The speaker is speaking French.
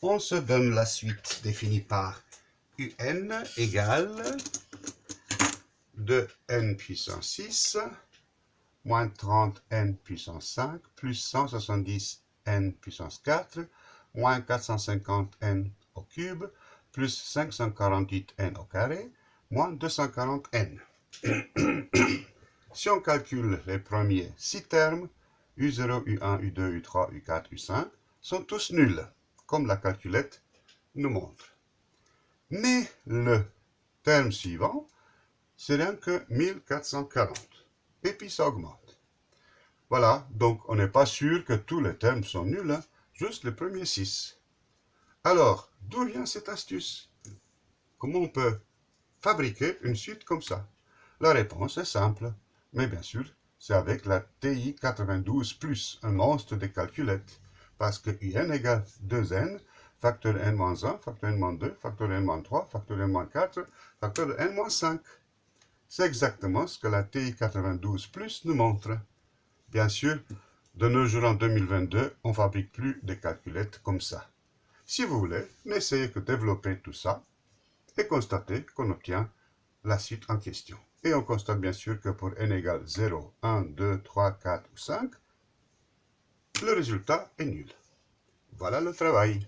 on se donne la suite définie par un égale de n puissance 6 moins 30 n puissance 5 plus 170 n puissance 4 moins 450 n au cube plus 548 n au carré moins 240 n. si on calcule les premiers 6 termes, U0, U1, U2, U3, U4, U5 sont tous nuls, comme la calculette nous montre. Mais le terme suivant, c'est rien que 1440. Et puis ça augmente. Voilà, donc on n'est pas sûr que tous les termes sont nuls, hein, juste les premiers 6. Alors, d'où vient cette astuce? Comment on peut fabriquer une suite comme ça? La réponse est simple, mais bien sûr, c'est avec la TI-92+, un monstre de calculettes, parce que n égale 2n, facteur n-1, facteur n-2, facteur n-3, facteur n-4, facteur n-5. C'est exactement ce que la TI-92+, nous montre. Bien sûr, de nos jours en 2022, on ne fabrique plus de calculettes comme ça. Si vous voulez, n'essayez que développer tout ça et constatez qu'on obtient la suite en question. Et on constate bien sûr que pour n égale 0, 1, 2, 3, 4 ou 5, le résultat est nul. Voilà le travail.